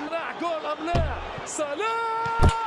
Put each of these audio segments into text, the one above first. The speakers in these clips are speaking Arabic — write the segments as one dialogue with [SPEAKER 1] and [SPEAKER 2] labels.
[SPEAKER 1] يمنع جول ام لا صلاح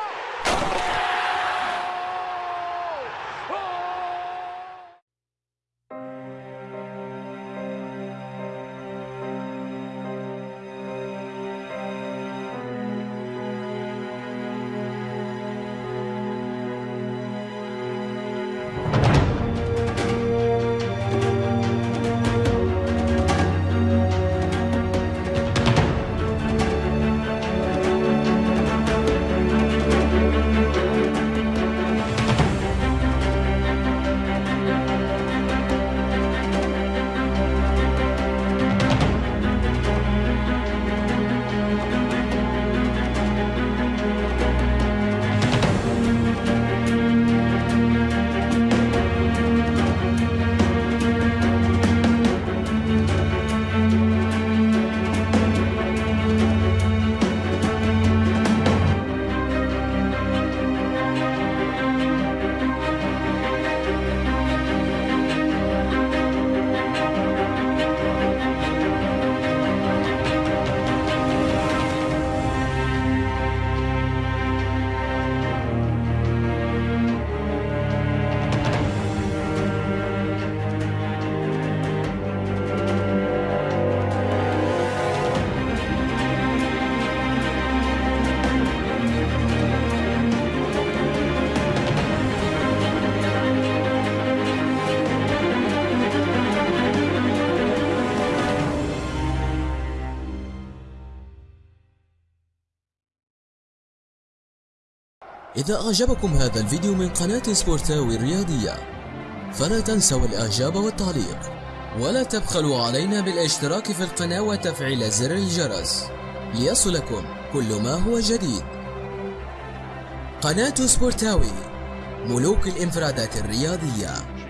[SPEAKER 2] إذا أعجبكم هذا الفيديو من قناة سبورتاوي الرياضية فلا تنسوا الإعجاب والتعليق ولا تبخلوا علينا بالاشتراك في القناة وتفعيل زر الجرس. ليصلكم كل ما هو جديد. قناة سبورتاوي ملوك الإنفرادات الرياضية.